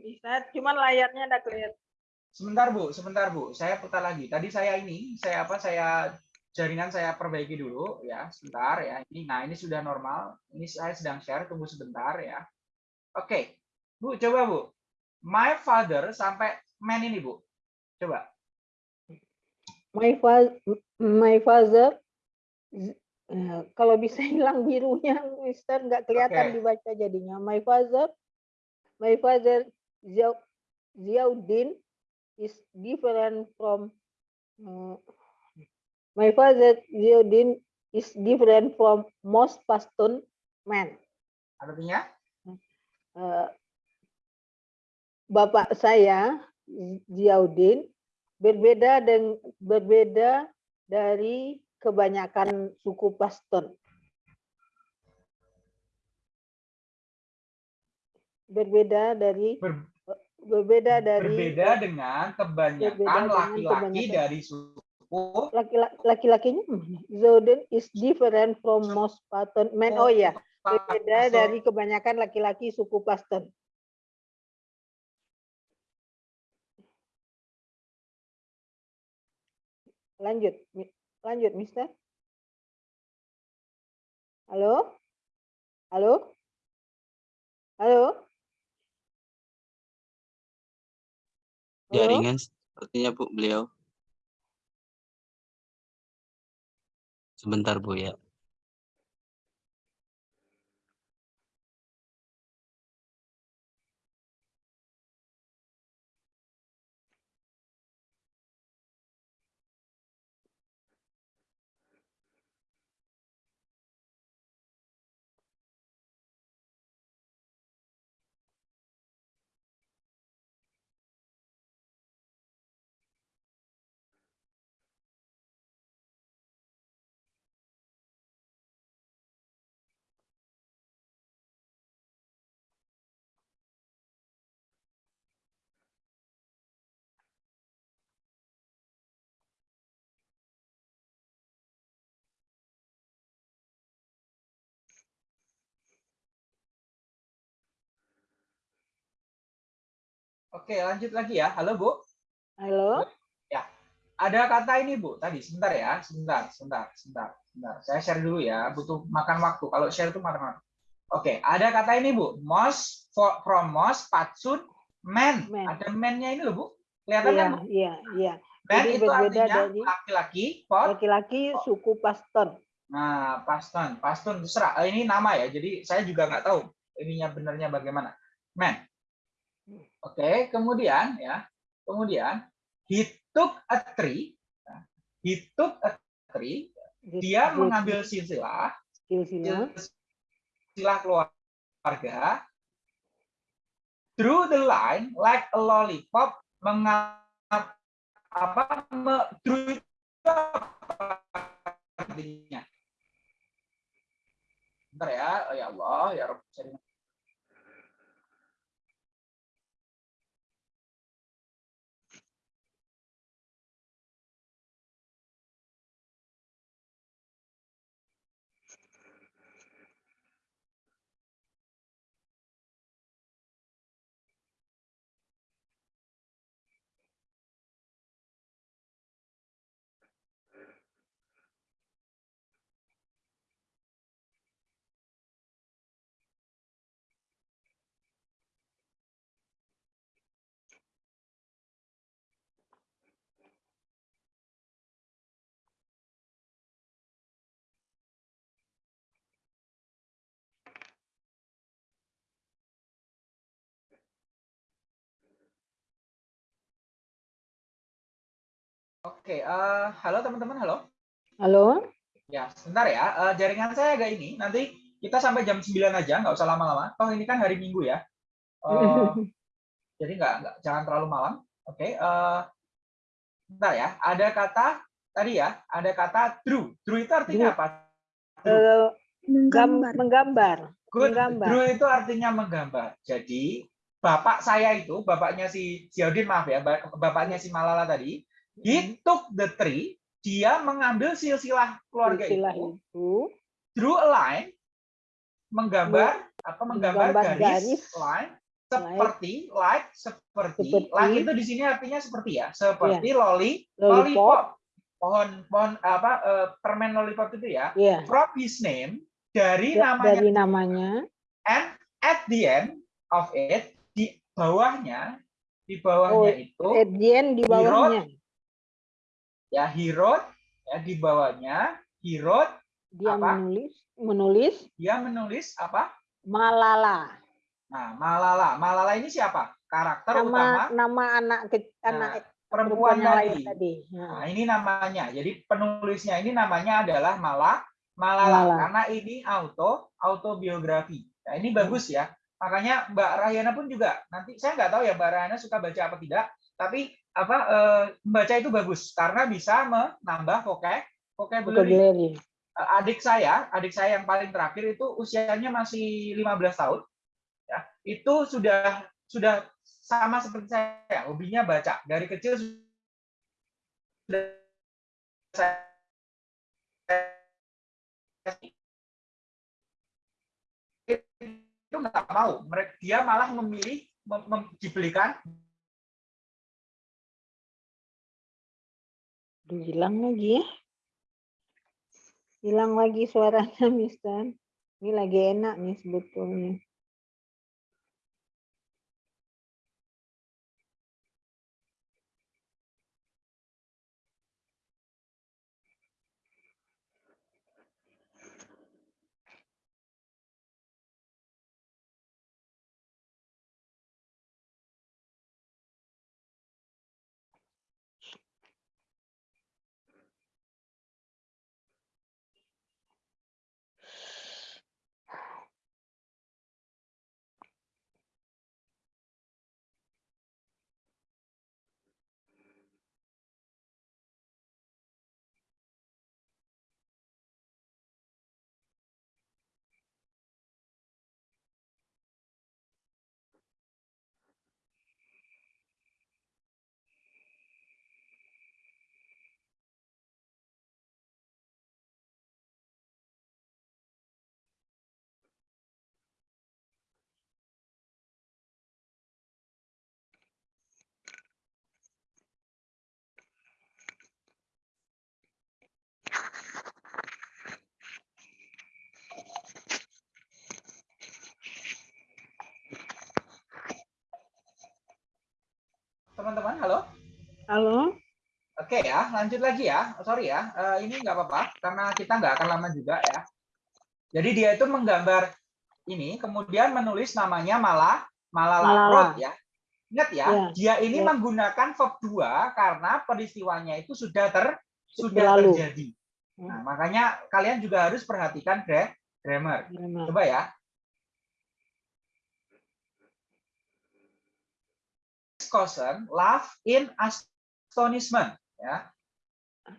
bisa. Cuman layarnya ada kelihatan. Sebentar Bu, sebentar Bu. Saya putar lagi. Tadi saya ini, saya apa? Saya jaringan saya perbaiki dulu ya, sebentar ya. Ini nah ini sudah normal. Ini saya sedang share, tunggu sebentar ya. Oke. Bu, coba Bu. My father sampai man ini Bu. Coba. My father, my father eh, kalau bisa hilang birunya, Mister nggak kelihatan Oke. dibaca jadinya. My father, my father Ziauddin is different from uh, my father Ziauddin is different from most Pashtun men. Artinya? Eh, Bapak saya Ziauddin berbeda dengan berbeda dari kebanyakan suku Pashtun. Berbeda dari Ber- berbeda dari berbeda dengan kebanyakan laki-laki dari suku laki- laki-lakinya Zoden is different from most Pashtun men. Oh ya, berbeda dari kebanyakan laki-laki suku Pashtun. Lanjut, lanjut, Mister. Halo, halo, halo. Jaringan sepertinya Bu beliau. Sebentar Bu ya. Oke, lanjut lagi ya. Halo, Bu. Halo. Ada kata ini, Bu. Tadi sebentar ya. Sebentar, sebentar, sebentar, sebentar. Saya share dulu ya. Butuh makan waktu. Kalau share itu makan waktu. Oke, ada kata ini, Bu. Most for, from most patsun men. Men. Ada men-nya ini loh, Bu. Kelihatan kan? Iya, Bu? iya, iya. Men Jadi itu artinya laki-laki, laki-laki suku Pashtun. Nah, pastun, pastun terserah. Eh, Ini nama ya. Jadi saya juga nggak tahu ininya benernya bagaimana. Men. Oke, kemudian ya. Kemudian he took a tree. Nah, He took a tree. Dia mengambil silsilah, silsilah silsilah keluarga. Through the line like a lollipop mengap apa me, itu apa artinya? Bentar ya, oh ya Allah, ya Rabb. Oke, eh, halo teman-teman, halo. halo Ya, sebentar ya. Eh, jaringan saya agak ini. Nanti kita sampai jam 9 aja, nggak usah lama-lama. Toh ini kan hari Minggu ya. Eh, jadi nggak, nggak jangan terlalu malam. Oke. eh, sebentar ya. Ada kata tadi ya. Ada kata true. True itu artinya apa? Eh, gam- Menggambar. menggambar Good. menggambar. True itu artinya menggambar. Jadi bapak saya itu, bapaknya si Ziaudin maaf ya, ba- bapaknya si Malala tadi, he took the tree. Dia mengambil silsilah keluarga silsilah itu itu drew a line menggambar apa menggambar Menggambar garis, garis. line seperti like seperti, Seperti. like itu di sini artinya seperti ya seperti loli Lollipop. lollipop pohon pohon apa eh, permen lollipop itu ya Ya. from his name dari Da- namanya Dari namanya. and at the end of it di bawahnya di bawahnya Oh, itu Edian di bawahnya. ya he wrote ya di bawahnya he wrote Dia Apa? menulis menulis dia menulis apa Malala. nah Malala Malala ini siapa karakter utama Nama nama anak ke, Nah, anak perempuan lain tadi tadi. Nah, Nah, ini namanya. Jadi penulisnya ini namanya adalah Mala Malala Malala. karena ini auto autobiografi. Nah, ini bagus ya. Makanya Mbak Rahyana pun juga nanti saya nggak tahu ya Mbak Rahyana suka baca apa tidak, tapi apa eh, membaca itu bagus karena bisa menambah vocab vocabulary. vocabulary. Eh, Adik saya, adik saya yang paling terakhir itu usianya masih 15 tahun. Ya, itu sudah sudah sama seperti saya, hobinya baca. Dari kecil sudah saya itu nggak mau. Mereka dia malah memilih mem- mem- dibelikan Aduh, hilang lagi ya. Hilang lagi suaranya, Mister. Ini lagi enak nih sebetulnya. teman-teman. Halo. Halo? Oke ya, lanjut lagi ya. Sorry ya, eh, ini nggak apa-apa karena kita nggak akan lama juga ya. Jadi dia itu menggambar ini, kemudian menulis namanya malah Malala, Malala. ya. Ingat ya, Ya, dia ini ya. menggunakan verb 2 karena peristiwanya itu sudah ter sudah Berlalu. terjadi. Hmm. Nah, makanya kalian juga harus perhatikan gra- grammar. Coba ya. Cousin laugh in astonishment ya.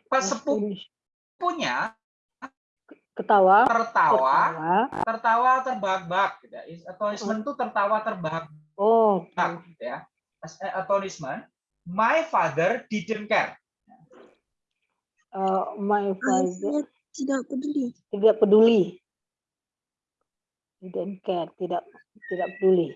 Pesepuh punya Ketawa. tertawa, Ketawa. tertawa terbahak-bahak gitu ya. Astonishment itu tertawa terbahak-bahak Oh, gitu ya. As- eh, Astonishment. My father didn't care. uh, my father tidak peduli. tidak peduli. Didn't care, tidak tidak peduli.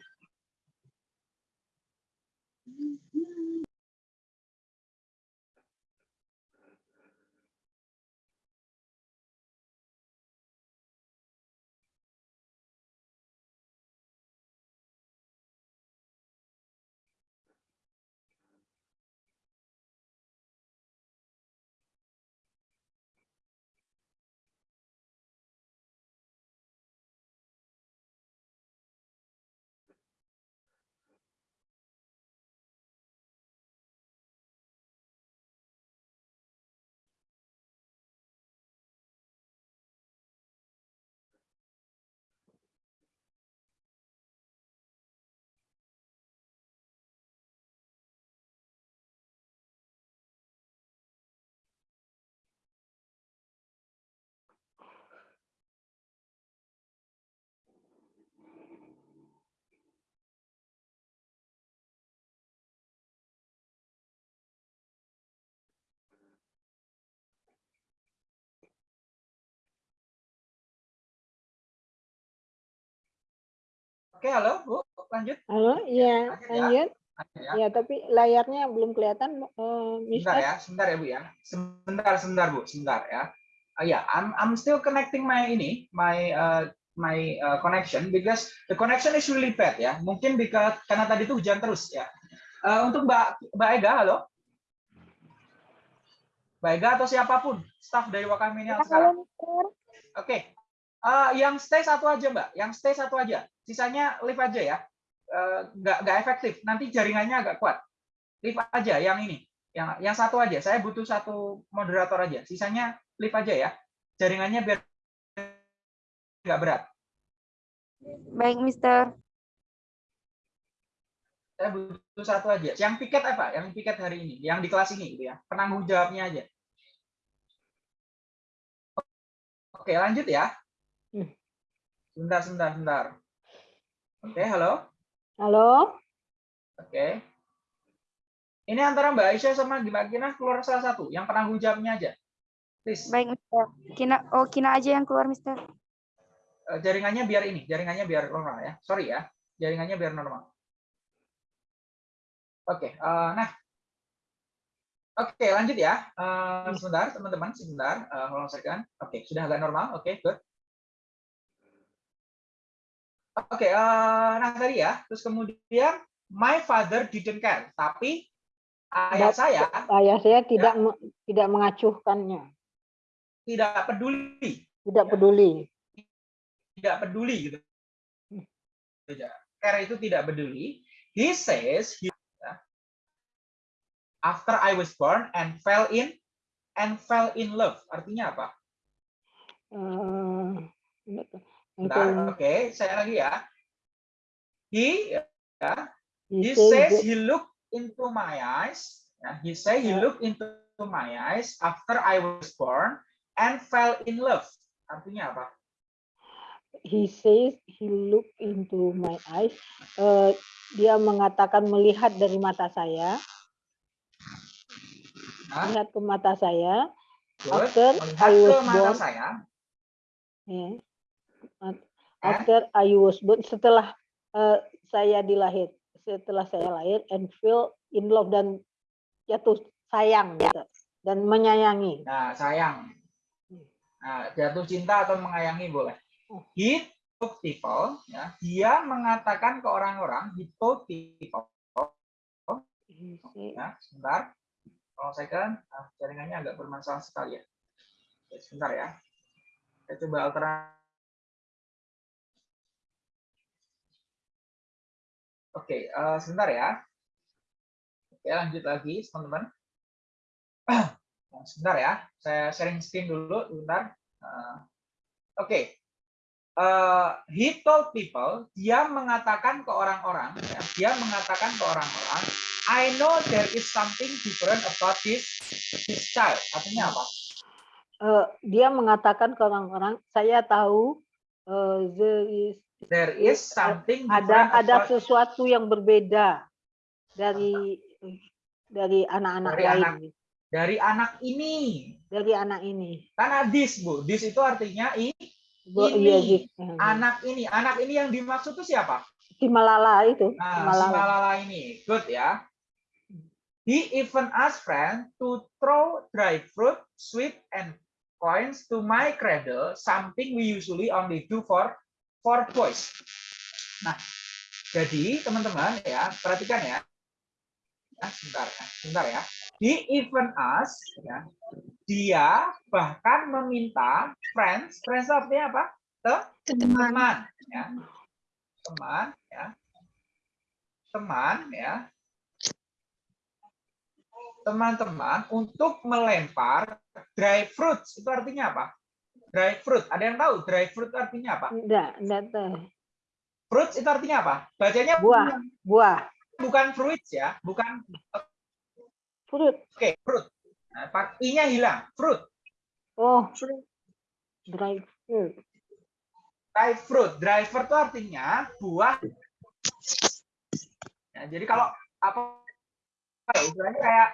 Oke, halo Bu, lanjut. Halo, iya, Lanjut ya. lanjut. Ya. Ya, tapi layarnya belum kelihatan, eh, Sebentar ya, sebentar ya Bu ya. Sebentar, sebentar Bu, sebentar ya. Uh, yeah, I'm I'm still connecting my ini, my uh, my uh, connection because the connection is really bad ya. Mungkin because karena tadi itu hujan terus ya. Uh, untuk Mbak Mbak Ega, halo. Mbak Ega atau siapa pun staff dari Wakamania sekarang. Oke. Eh, yang stay satu aja, Mbak. Yang stay satu aja. Sisanya leave aja ya. Eh, nggak nggak efektif. Nanti jaringannya agak kuat. Leave aja yang ini. Yang yang satu aja. Saya butuh satu moderator aja. Sisanya leave aja ya. Jaringannya biar nggak berat. Baik, Mister. Saya butuh satu aja. Yang piket apa? Yang piket hari ini, yang di kelas ini gitu ya. Penanggung jawabnya aja. Oke, lanjut ya. Sebentar, sebentar, sebentar. Oke, halo. Halo? Oke. Ini antara Mbak Aisyah sama Mbak Kina keluar salah satu, yang penanggung jawabnya aja. Please. Baik, Mister. Kina, oh, Kina aja yang keluar, Mister. Eh, jaringannya biar ini, jaringannya biar normal ya. Sorry ya, jaringannya biar normal. Oke, eh, nah. Oke, lanjut ya. Eh, sebentar, teman-teman, sebentar. Hold on a second. Oke, sudah agak normal. Oke, good. Oke, eh, nah tadi ya. Terus kemudian, my father didn't care. Tapi ayah saya Ayah saya tidak me- tidak mengacuhkannya, tidak peduli. tidak Ya. peduli. tidak peduli gitu. Ya, Care itu tidak peduli. He says he, ya, after I was born and fell in and fell in love. Artinya apa? Eh, Oke, saya lagi ya. He ya, he he says he looked into my eyes. Ya, he say he Ya. looked into my eyes after I was born and fell in love. Artinya apa? he says he look into my eyes. Eh, dia mengatakan melihat dari mata saya, Hah? melihat ke mata saya. Good. After Melihat I ke was mata born, saya. ya, Eh? After I was born, setelah eh, saya dilahir, setelah saya lahir and fell in love dan jatuh sayang gitu, dan menyayangi. Nah, sayang. Nah, jatuh cinta atau mengayangi boleh. Oh. He told people, ya, dia mengatakan ke orang-orang, he told people, say- ya, sebentar. Kalau saya kan, jaringannya agak bermasalah sekali ya. Sebentar ya. Saya coba alternatif. Oke, eh, sebentar ya. Oke, lanjut lagi, teman-teman. Nah, sebentar ya, saya sharing screen dulu, sebentar. Eh, Oke, Eh, he told people, dia mengatakan ke orang-orang, ya, dia mengatakan ke orang-orang, I know there is something different about this this child. Artinya apa? eh, dia mengatakan ke orang-orang, saya tahu eh, there is There is something ada ada sesuatu yang berbeda dari dari anak-anak lain, anak. dari anak ini. dari anak ini. Karena this, Bu. This itu artinya i, Bu, Ini, iya, Zik. anak ini. Anak ini yang dimaksud itu siapa? si Malala itu, Nah, si Malala. Malala ini. Good ya. He even asked friend to throw dry fruit, sweet, and coins to my cradle, something we usually only do for for boys. Nah, jadi teman-teman ya, perhatikan ya. Nah, sebentar ya, sebentar ya. He even asked, ya, dia bahkan meminta friends, friends artinya apa? teman ya teman ya teman ya teman-teman untuk melempar dry fruits itu artinya apa dry fruit. Ada yang tahu dry fruit artinya apa? Enggak, enggak tahu. fruits itu artinya apa? Bacanya Buah. bukan, Buah, bukan fruits ya bukan fruit. oke fruit. Nah, i-nya hilang. Fruit. Oh, dry fruit. dry fruit. Dry fruit itu artinya buah. Ya, jadi kalau apa ya, istilahnya kayak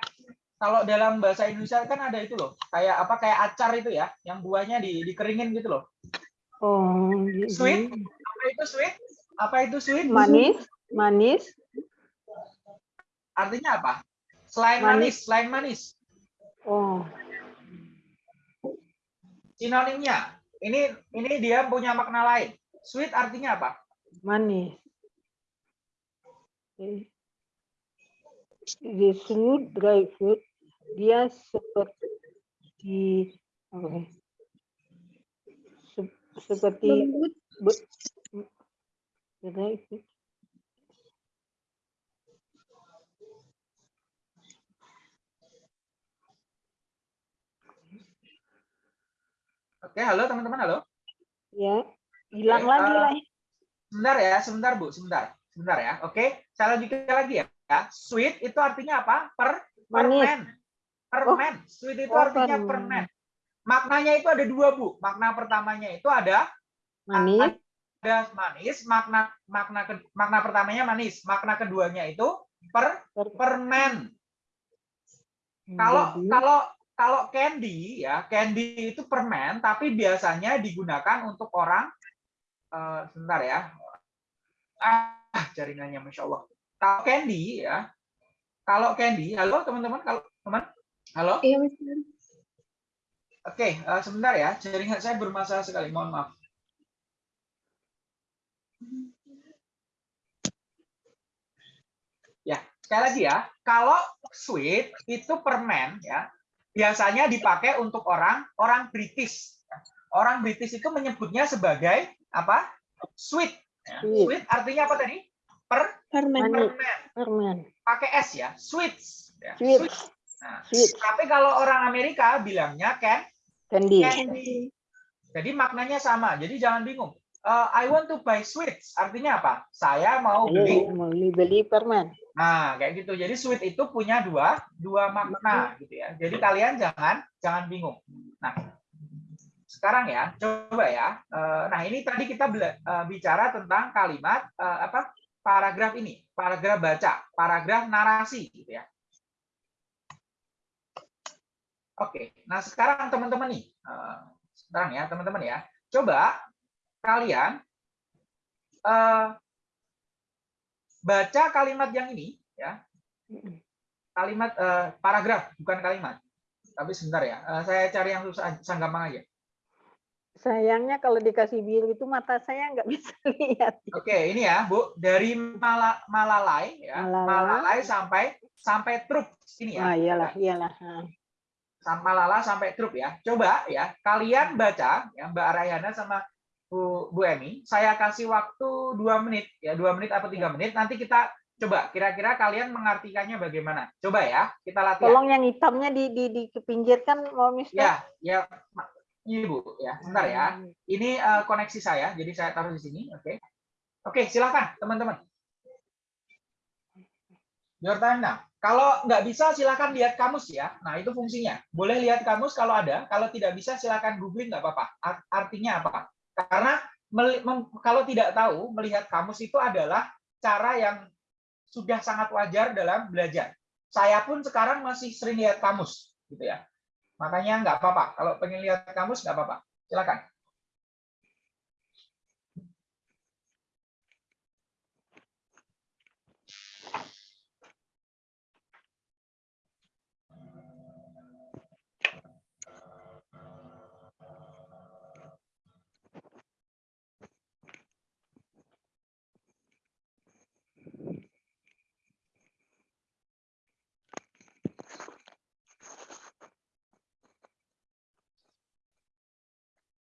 kalau dalam bahasa Indonesia kan ada itu loh, kayak apa kayak acar itu ya, yang buahnya di, dikeringin gitu loh. Oh, gitu. Sweet? Apa itu sweet? Apa itu sweet? Manis, manis, Artinya apa? Selain Manis. manis, selain manis. oh, Sinonimnya. Ini ini dia punya makna lain. Sweet artinya apa? manis. Eh, The fruit, dry fruit, dia seperti apa ya? Se- seperti be- dry fruit. Oke, halo teman-teman, halo. ya hilang Oke, lagi eh, lah Sebentar ya, sebentar Bu, sebentar. Sebentar ya. Oke, saya lanjutkan lagi ya. Ya, Sweet itu artinya apa? Per permen. Permen. Sweet itu Oh, artinya permen. permen. Maknanya itu ada dua, Bu. Makna pertamanya itu ada manis ada manis, makna makna makna pertamanya manis, makna keduanya itu per per- permen. Kalau jadi kalau kalau candy ya, candy itu permen tapi biasanya digunakan untuk orang eh, sebentar ya. Ah, jaringannya Masya Allah. Kalau candy ya, kalau candy, halo teman-teman, kalau teman, halo. Iya. Oke, eh, sebentar ya, jaringan saya bermasalah sekali, mohon maaf. Ya, sekali lagi ya, kalau sweet itu permen ya, biasanya dipakai untuk orang orang British. Orang British itu menyebutnya sebagai apa? Sweet. ya. Sweet. Sweet artinya apa tadi? Per Permen. Permen. permen Pakai S ya, sweets. Ya, sweet Nah, sweet tapi kalau orang Amerika bilangnya can candy candy. Jadi maknanya sama. Jadi jangan bingung. Eh, I want to buy sweets. Artinya apa? Saya mau beli. Mau beli beli permen Nah, kayak gitu. Jadi sweet itu punya dua dua makna gitu ya. Jadi kalian jangan jangan bingung. Nah, sekarang ya, coba ya. Eh, Nah, ini tadi kita eh, bicara tentang kalimat eh, apa? Paragraf ini, paragraf baca, paragraf narasi gitu ya. Oke, nah sekarang teman-teman nih, eh, sekarang ya teman-teman ya, coba kalian eh, baca kalimat yang ini ya, kalimat eh, paragraf bukan kalimat, tapi sebentar ya, eh, saya cari yang susah, susah gampang aja. Sayangnya kalau dikasih biru itu mata saya nggak bisa lihat Oke, ini ya Bu, dari Mala- Malalai ya, Malalai. Malalai sampai sampai Trup ini ya. ah iyalah iyalah Ah. sampai lala sampai trup ya. Coba ya, kalian baca ya Mbak Arayana sama Bu, Bu Emi. Saya kasih waktu dua menit ya, dua menit atau tiga menit. Nanti kita coba kira-kira kalian mengartikannya bagaimana. Coba ya, kita latihan. tolong yang hitamnya di di dipinggirkan mau mister Ya, ya, Ma- ini Bu ya, sebentar ya. Ini eh, koneksi saya, jadi saya taruh di sini. Oke, oke, silakan teman-teman. Your time now. Kalau nggak bisa silakan lihat kamus ya. Nah itu fungsinya. Boleh lihat kamus kalau ada. Kalau tidak bisa silakan googling nggak apa-apa. Art- Artinya apa? Karena kalau tidak tahu melihat kamus itu adalah cara yang sudah sangat wajar dalam belajar. Saya pun sekarang masih sering lihat kamus, gitu ya. Makanya nggak apa-apa. Kalau pengen lihat kamus nggak apa-apa. Silakan.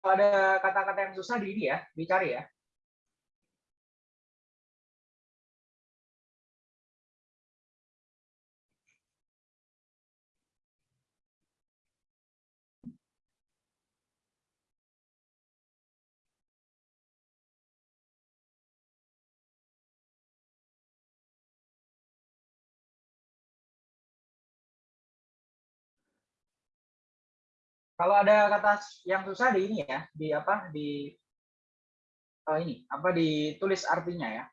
kalau ada kata-kata yang susah di ini ya, dicari ya. Kalau ada kata yang susah di ini ya, di apa di oh ini apa ditulis artinya ya.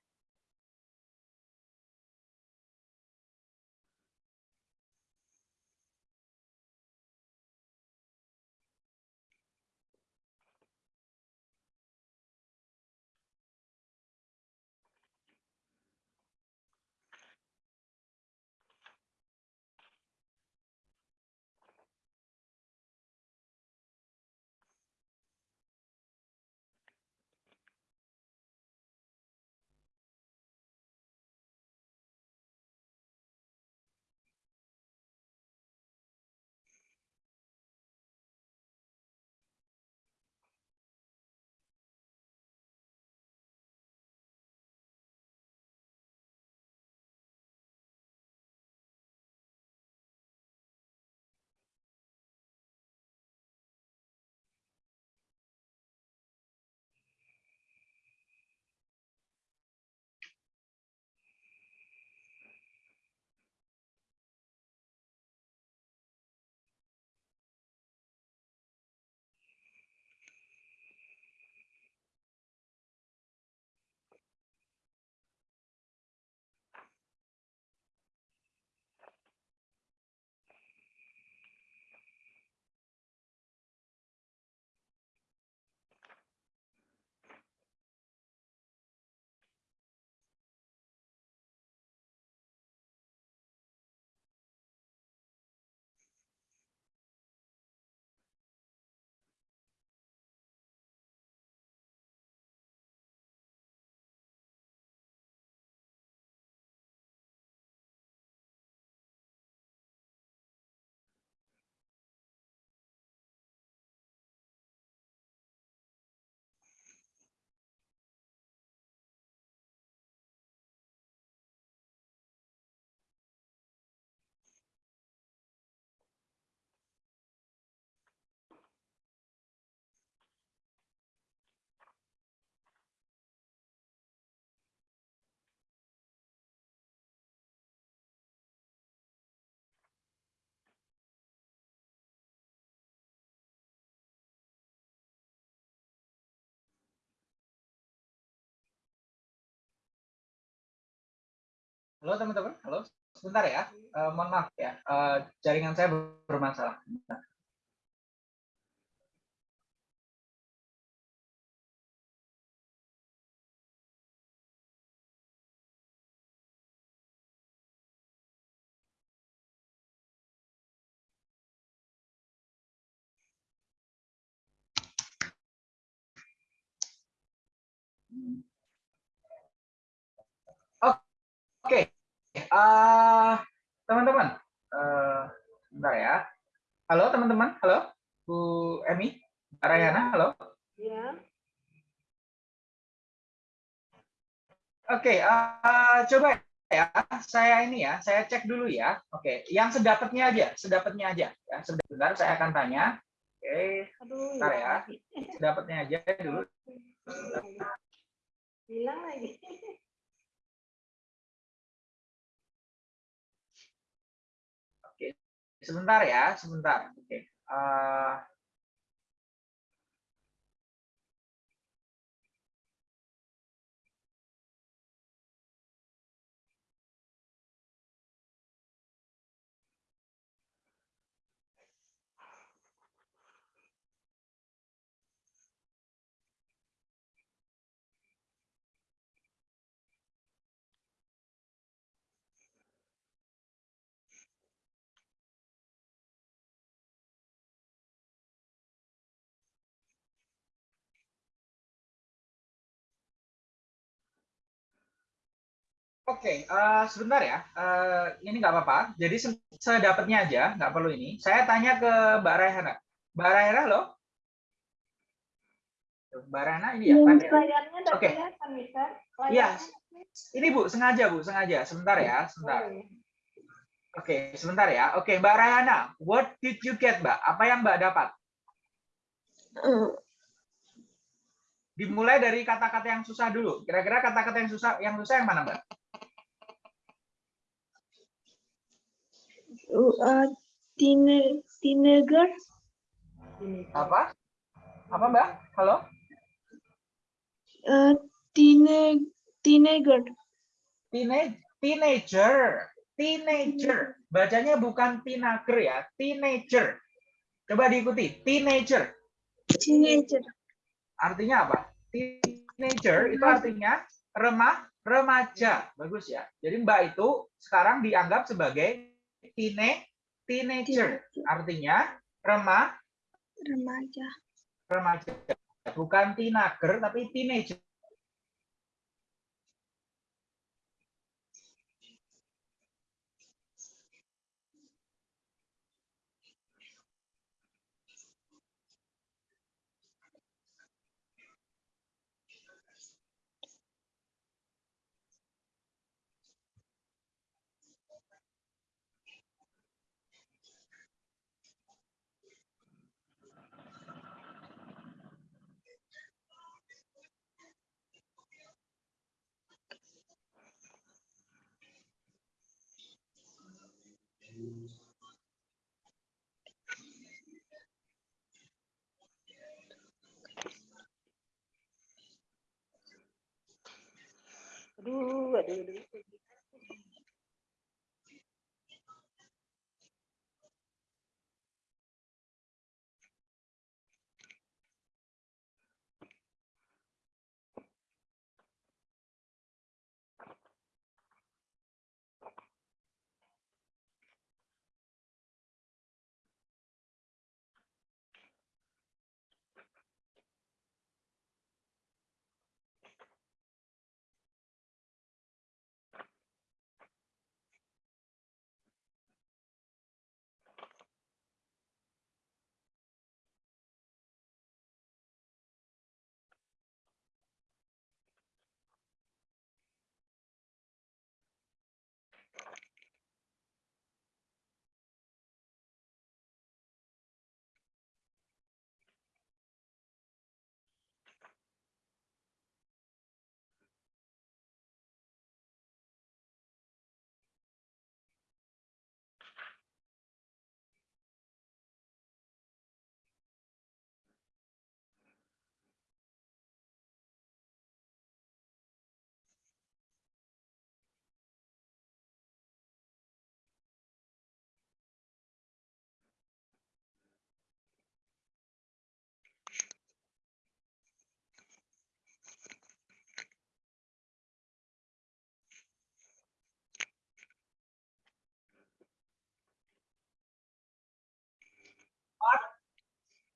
Halo teman-teman, halo. Sebentar ya, Eh, mohon maaf ya, Eh, jaringan saya bermasalah. Oke, eh, teman-teman, eh, sebentar ya. Halo teman-teman, halo Bu Emi, Mbak Rayana, halo. Ya. Oke, eh, coba ya, saya ini ya, saya cek dulu ya. Oke, yang sedapatnya aja, sedapatnya aja. Ya, sebentar saya akan tanya. Oke, Aduh, Bentar ya. lagi. sedapatnya aja dulu. Hilang lagi. Sebentar ya, sebentar. Oke. eh, Oke, eh, sebentar ya. Eh, ini nggak apa-apa. Jadi se- sedapatnya aja, nggak perlu ini. Saya tanya ke Mbak Raihana. Mbak Raihana, loh? Mbak Rana ini ya. tadi. Layarnya kelihatan, Mister. Iya. Ini Bu, sengaja Bu, sengaja. Sebentar ya, sebentar. Oke, sebentar ya. Oke, Mbak Rayana, what did you get, Mbak? Apa yang Mbak dapat? Dimulai dari kata-kata yang susah dulu. Kira-kira kata-kata yang susah yang susah yang mana, Mbak? Uh, tine, teenager. Apa? Apa, Mbak? Halo? uh, tine, teenager, Teenage, teenager. Teenager. Bacanya bukan teenager ya, teenager. Coba diikuti, teenager. teenager, Artinya apa? Teenager itu artinya remah, remaja. Bagus ya. Jadi Mbak itu sekarang dianggap sebagai tine, teenager. Artinya remah, remaja, remaja. Bukan teenager tapi teenager. Aduh, aduh,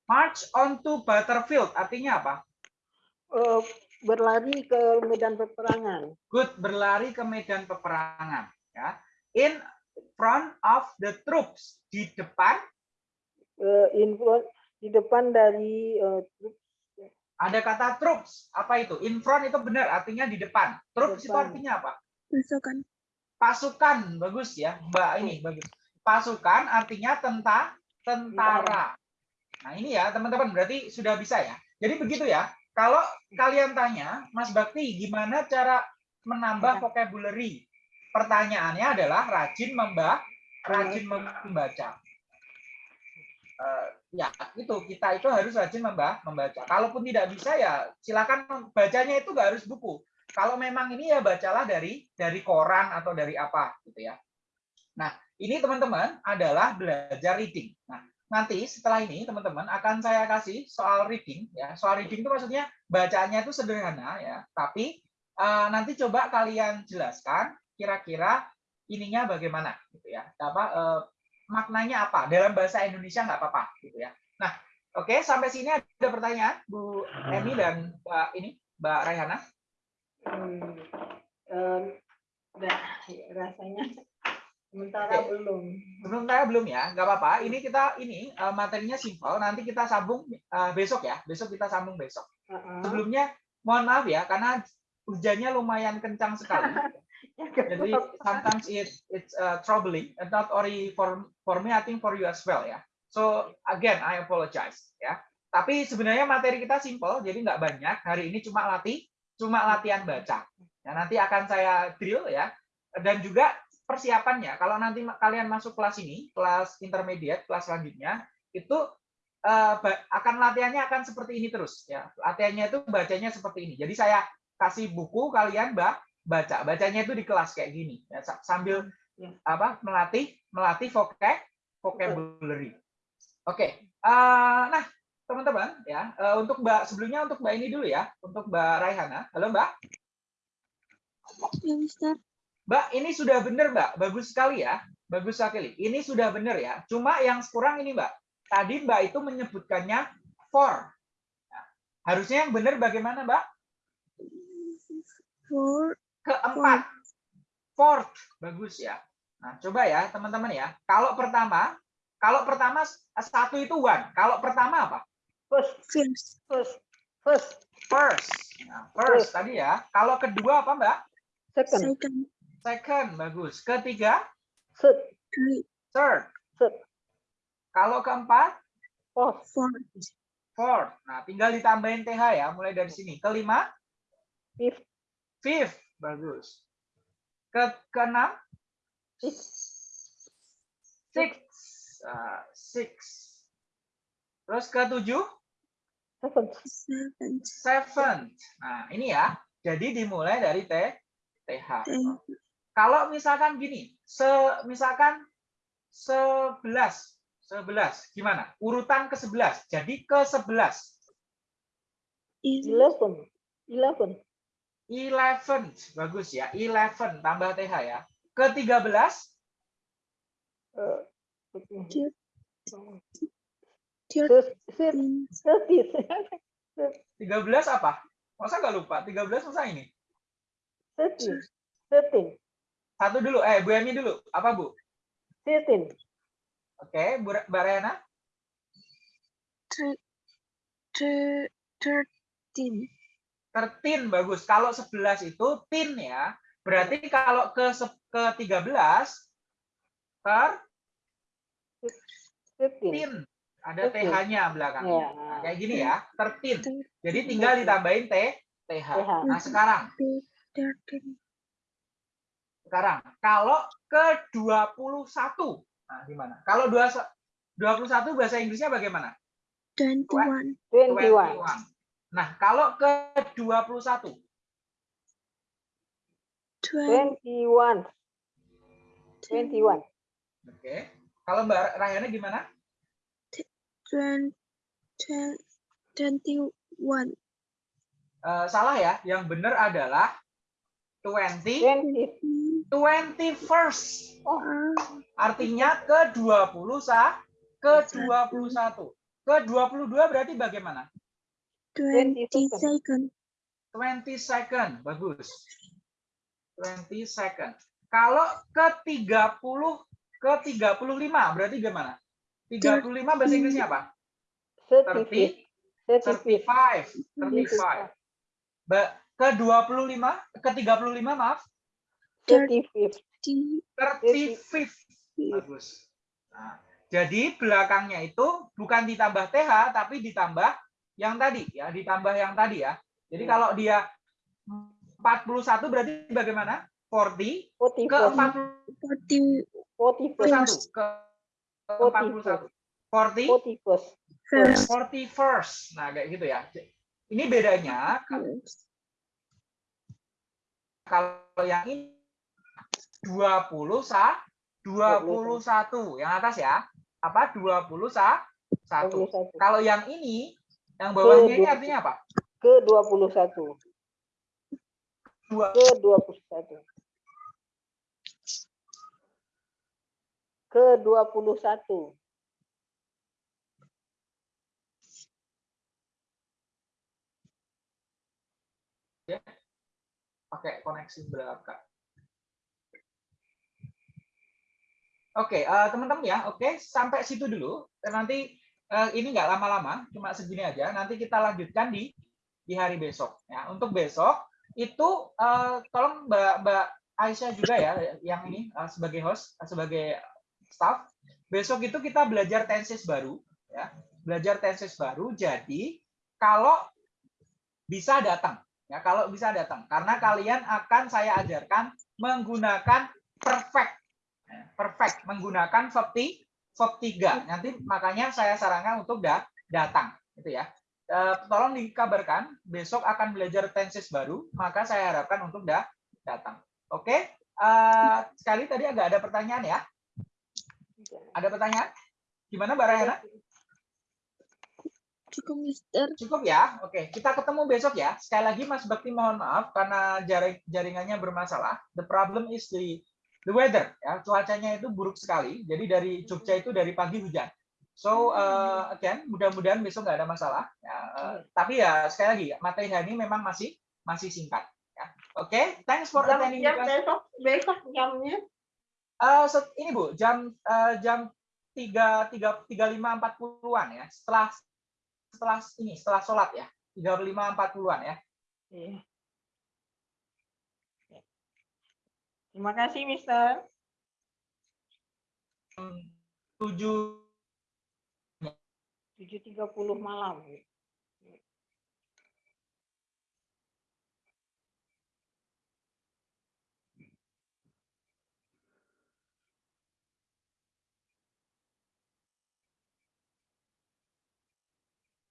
March on to battlefield artinya apa? Eh, berlari ke medan peperangan. Good berlari ke medan peperangan ya. In front of the troops di depan Eh, info di depan dari eh, ada kata troops. Apa itu? In front itu benar artinya di depan. Troops itu Depan. artinya apa? pasukan, Pasukan. Bagus ya, Mbak ini bagus. Pasukan artinya tenta tentara. Nah, ini ya, teman-teman berarti sudah bisa ya. Jadi begitu ya. Kalau kalian tanya, Mas Bakti, gimana cara menambah vocabulary? Pertanyaannya adalah rajin memba rajin membaca. Eh, ya, itu kita itu harus rajin memba membaca. Kalaupun tidak bisa ya silakan bacanya itu nggak harus buku. Kalau memang ini ya bacalah dari dari koran atau dari apa gitu ya. Nah, ini teman-teman adalah belajar reading. Nah, nanti setelah ini teman-teman akan saya kasih soal reading ya. Soal reading itu maksudnya bacanya itu sederhana ya, tapi eh, nanti coba kalian jelaskan kira-kira ininya bagaimana gitu ya. Apa eh, maknanya apa dalam bahasa Indonesia nggak apa-apa gitu ya. Nah, oke sampai sini ada pertanyaan Bu Emi dan Mbak ini Mbak Raihana. hmm, nah, rasanya sementara Oke. belum. Belum saya belum ya, nggak apa-apa. Ini kita ini eh, materinya simpel. Nanti kita sambung eh, besok ya. Besok kita sambung besok. Heeh. Sebelumnya mohon maaf ya karena hujannya lumayan kencang sekali. Ya, Jadi sometimes it it's uh, troubling, not only for for me, I think for you as well ya. So again, I apologize ya. Tapi sebenarnya materi kita simple, jadi nggak banyak. Hari ini cuma latih, cuma latihan baca. Ya, nanti akan saya drill ya. Dan juga persiapannya, kalau nanti kalian masuk kelas ini, kelas intermediate, kelas selanjutnya, itu eh, ba- akan latihannya akan seperti ini terus ya. Latihannya itu bacanya seperti ini. Jadi saya kasih buku kalian mbak baca bacanya itu di kelas kayak gini ya, sa- sambil Ya. apa melatih melatih vocab vocabulary oke eh, nah teman-teman ya eh, untuk mbak sebelumnya untuk mbak ini dulu ya untuk mbak Raihana halo mbak Ya, Mister. Mbak ini sudah benar mbak. Bagus sekali ya. Bagus sekali. Ini sudah benar ya. Cuma yang kurang ini mbak. Tadi mbak itu menyebutkannya for. Nah, harusnya yang benar bagaimana mbak? Four. keempat. Fourth. Bagus ya. Nah coba ya teman-teman ya. Kalau pertama kalau pertama satu itu one. Kalau pertama apa? First, First. first, first, first. Nah, first tadi ya. Kalau kedua apa mbak? Second, Second. Second bagus. Ketiga? Third, third. Third, kalau keempat? Fourth, Four. fourth. Nah tinggal ditambahin th ya mulai dari sini. Kelima? Fifth, fifth. Bagus. Ke keenam? Sixth, six. Ah, six. Terus ketujuh? Seventh, Seventh. seventh. Nah, ini ya. Jadi dimulai dari T TH. Kalau misalkan gini, se misalkan 11 11 gimana? Urutan ke-11. Jadi ke-11. eleven, eleven, 11 bagus ya. 11 tambah TH ya. Ke-13 uh, Thirteen. thirty, 13 apa? Masa nggak lupa? 13 masa ini? thirty, thirteen, Satu dulu, eh Bu Emi dulu. Apa Bu? thirteen, Oke, Bu Mbak Rena. Thir- thir- Thirteen. 13 bagus. Kalau 11 itu tin ya. Berarti kalau ke ke 13 ter tin ada th-nya belakangnya. Ya. Nah, kayak gini ya, tertin. Jadi tinggal ditambahin t th. Nah, sekarang. Sekarang kalau ke 21. Nah, gimana? Kalau 21 21 bahasa Inggrisnya bagaimana? Twenty-one. Twenty-one. 21. Nah, kalau ke 21 Twen- Twenty-one. Twenty-one. Oke. Kalau Mbak Rahyana gimana? twen- twen- Twenty-one. Eh, salah ya. Yang benar adalah 20 Twenty. 21st. Oh, Ah, Artinya ke 20 sa ke 21. Ke 22 berarti bagaimana? Twenty second. second. 20 second. Bagus. 20 second. Kalau ke 30 ke 35 berarti gimana? 35 bahasa Inggrisnya apa? thirty-fifth. 30 Thirty-fifth. 35. 35. Ba- Ke 25 ke 35 maaf. Thirty-fifth. T- 35th. Bagus. Nah, jadi belakangnya itu bukan ditambah TH tapi ditambah yang tadi ya, ditambah yang tadi ya. Jadi Hmm. kalau dia 41 berarti bagaimana? 40 ke Forty-first. 41 Forty-first. ke 41. 40 Forty-first. First. 41st. Nah, kayak gitu ya. Ini bedanya kalau yang ini 20 sa 21 yang atas ya. Apa? 20 sa 1. Dua puluh satu. Kalau yang ini, yang bawahnya ini artinya apa? Ke dua puluh satu. Dua. Ke dua puluh satu. Ke dua puluh satu. Pakai koneksi belakang. Oke, eh, teman-teman ya, oke, sampai situ dulu. Nanti eh, ini nggak lama-lama, cuma segini aja. Nanti kita lanjutkan di di hari besok. Ya, untuk besok itu eh, tolong Mbak Mbak Aisyah juga ya yang ini eh, sebagai host, eh, sebagai staff. Besok itu kita belajar tenses baru, ya, belajar tenses baru. Jadi kalau bisa datang, ya kalau bisa datang, karena kalian akan saya ajarkan menggunakan perfect, perfect menggunakan verb ti- verb tiga. Nanti makanya saya sarankan untuk da- datang, gitu ya. Eh, tolong dikabarkan besok akan belajar tenses baru, maka saya harapkan untuk da- datang. Oke, Eh, sekali tadi agak ada pertanyaan ya. Ada pertanyaan? Gimana Mbak? Cukup, Mister. Cukup ya? Oke, kita ketemu besok ya. Sekali lagi Mas Bakti mohon maaf karena jaring jaringannya bermasalah. The problem is the the weather ya. Cuacanya itu buruk sekali. Jadi dari Jogja itu dari pagi hujan. So uh, again, mudah-mudahan besok nggak ada masalah. Ya, uh, tapi ya sekali lagi materi hari ini memang masih masih singkat. Ya. Oke, thanks for attending jam besok, besok jamnya. Eh, set- ini Bu, jam eh, jam tiga tiga tiga lima empat puluhan ya. Setelah setelah ini setelah sholat ya. Tiga lima empat puluhan ya. Iya. Terima kasih, Mister. Tujuh 7.30 malam.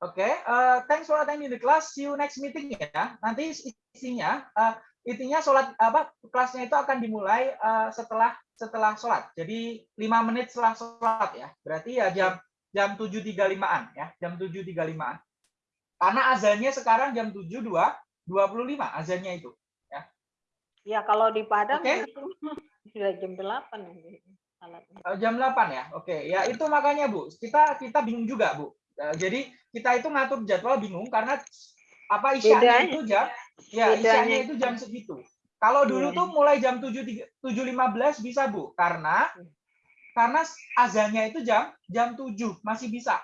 Oke, eh, thanks for attending the class. See you next meeting ya. Nanti isinya, eh, intinya sholat apa kelasnya itu akan dimulai eh, setelah setelah sholat. Jadi lima menit setelah sholat ya. Berarti ya jam jam 7.35an ya, jam 7.35an. Karena azannya sekarang jam 7.2 25 azannya itu. Ya, kalau di Padang Oke. itu sudah jam 8 nanti salatnya. Eh, jam 8 ya. Oke, ya itu makanya Bu, kita kita bingung juga, Bu. Eh, jadi kita itu ngatur jadwal bingung karena apa Bedanya. itu jam ya Bedanya isyanya itu jam segitu. Kalau dulu Iya. tuh mulai jam 7 7.15 bisa, Bu, karena karena azannya itu jam jam 7 masih bisa.